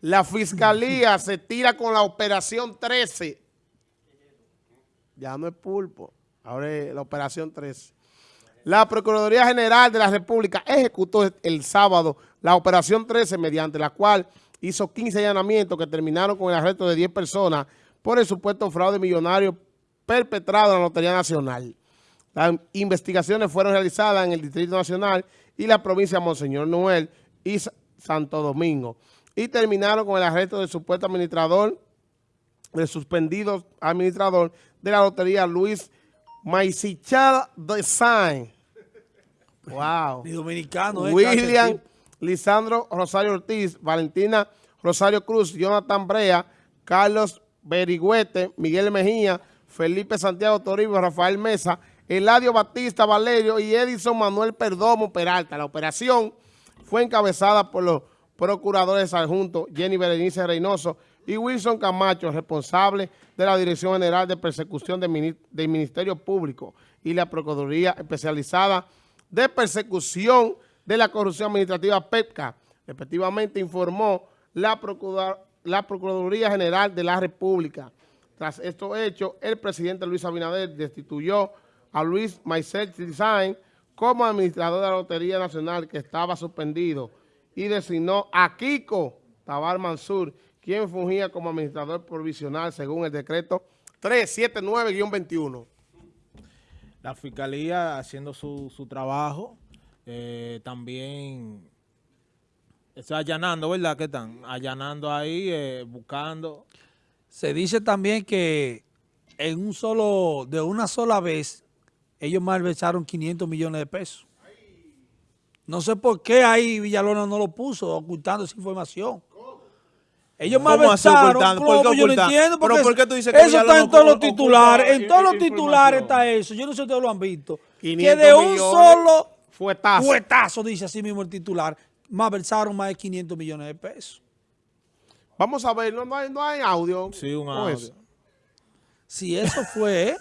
La fiscalía se tira con la operación 13. Ya no es pulpo, ahora es la operación 13. La Procuraduría General de la República ejecutó el sábado la operación 13 mediante la cual hizo 15 allanamientos que terminaron con el arresto de 10 personas por el supuesto fraude millonario perpetrado en la Lotería Nacional. Las investigaciones fueron realizadas en el Distrito Nacional y la provincia de Monseñor Noel y Santo Domingo y terminaron con el arresto del supuesto administrador, del suspendido administrador de la Lotería Luis Maisichal Design. Wow. dominicano. Eh, William Lisandro Rosario Ortiz, Valentina Rosario Cruz, Jonathan Brea, Carlos Berigüete, Miguel Mejía, Felipe Santiago Toribio, Rafael Mesa, Eladio Batista Valerio y Edison Manuel Perdomo Peralta. La operación fue encabezada por los procuradores adjuntos Jenny Berenice Reynoso y Wilson Camacho, responsable de la Dirección General de Persecución del Ministerio Público y la Procuraduría Especializada de Persecución de la Corrupción Administrativa PEPCA. Respectivamente informó la, Procuraduría General de la República. Tras estos hechos, el presidente Luis Abinader destituyó a Luis Maicel Design como administrador de la Lotería Nacional que estaba suspendido y designó a Kiko Tabar Mansur, quien fungía como administrador provisional según el decreto 379-21. La Fiscalía haciendo su, trabajo, eh, también está allanando, ¿verdad? ¿Qué están? Allanando ahí, eh, buscando. Se dice también que en un solo, de una sola vez, ellos malversaron 500 millones de pesos. No sé por qué ahí Villalona no lo puso, ocultando esa información. Ellos ¿Cómo yo no entiendo, porque ¿Pero por qué tú dices que eso está en todos los titulares, en todos los titulares está eso, yo no sé si ustedes lo han visto, que de un solo fuetazo. fuetazo, dice así mismo el titular, malversaron más de 500 millones de pesos. Vamos a ver, no, hay, no hay audio. Sí, un audio. Si eso fue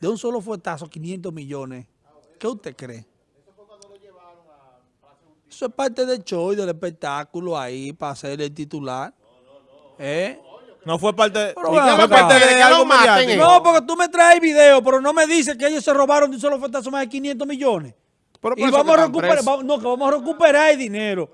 de un solo fuetazo, 500 millones, ¿qué usted cree? Eso es parte del show y del espectáculo ahí para hacer el titular. ¿Eh? No fue parte, no fue parte de, que algo No, porque tú me traes video, pero no me dices que ellos se robaron de un solo fuetazo más de 500 millones. y vamos a recuperar, no, que vamos a recuperar el dinero.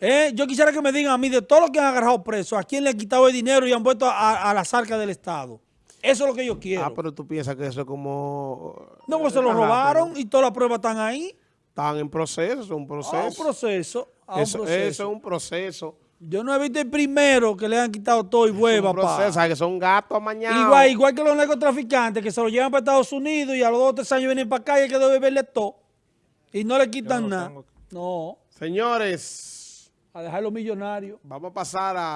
Eh, yo quisiera que me digan a mí de todos los que han agarrado presos, a quién le han quitado el dinero y han vuelto a, a las arcas del Estado. Eso es lo que yo quiero. Ah, pero tú piensas que eso es como... No, pues se lo robaron y todas las pruebas están ahí. Están en proceso, es un proceso. A un proceso. A eso, un proceso. eso es un proceso. Yo no he visto el primero que le han quitado todo y hueva, es un proceso, que son gatos mañana. Igual, igual que los narcotraficantes que se lo llevan para Estados Unidos y a los dos o tres años vienen para acá y hay que deberle todo. Y no le quitan nada. No. Señores. A dejar los millonarios. Vamos a pasar a...